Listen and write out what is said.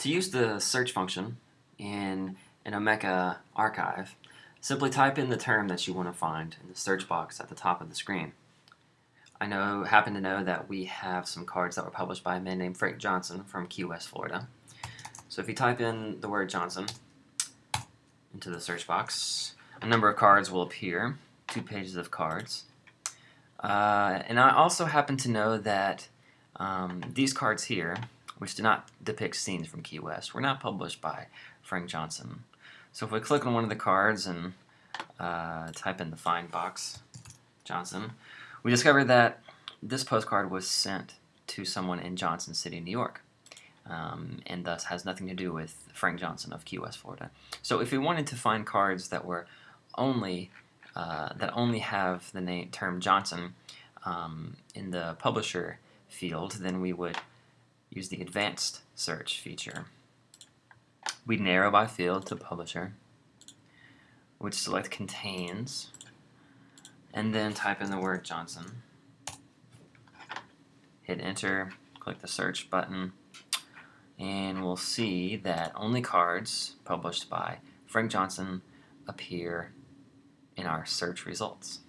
To use the search function in an Omeka archive, simply type in the term that you want to find in the search box at the top of the screen. I know, happen to know that we have some cards that were published by a man named Frank Johnson from Key West, Florida. So if you type in the word Johnson into the search box, a number of cards will appear, two pages of cards. Uh, and I also happen to know that um, these cards here which do not depict scenes from Key West, were not published by Frank Johnson. So if we click on one of the cards and uh, type in the find box, Johnson, we discover that this postcard was sent to someone in Johnson City, New York. Um, and thus has nothing to do with Frank Johnson of Key West, Florida. So if we wanted to find cards that were only uh, that only have the name term Johnson um, in the publisher field, then we would use the advanced search feature. We narrow by field to publisher, which select contains, and then type in the word Johnson. Hit enter, click the search button, and we'll see that only cards published by Frank Johnson appear in our search results.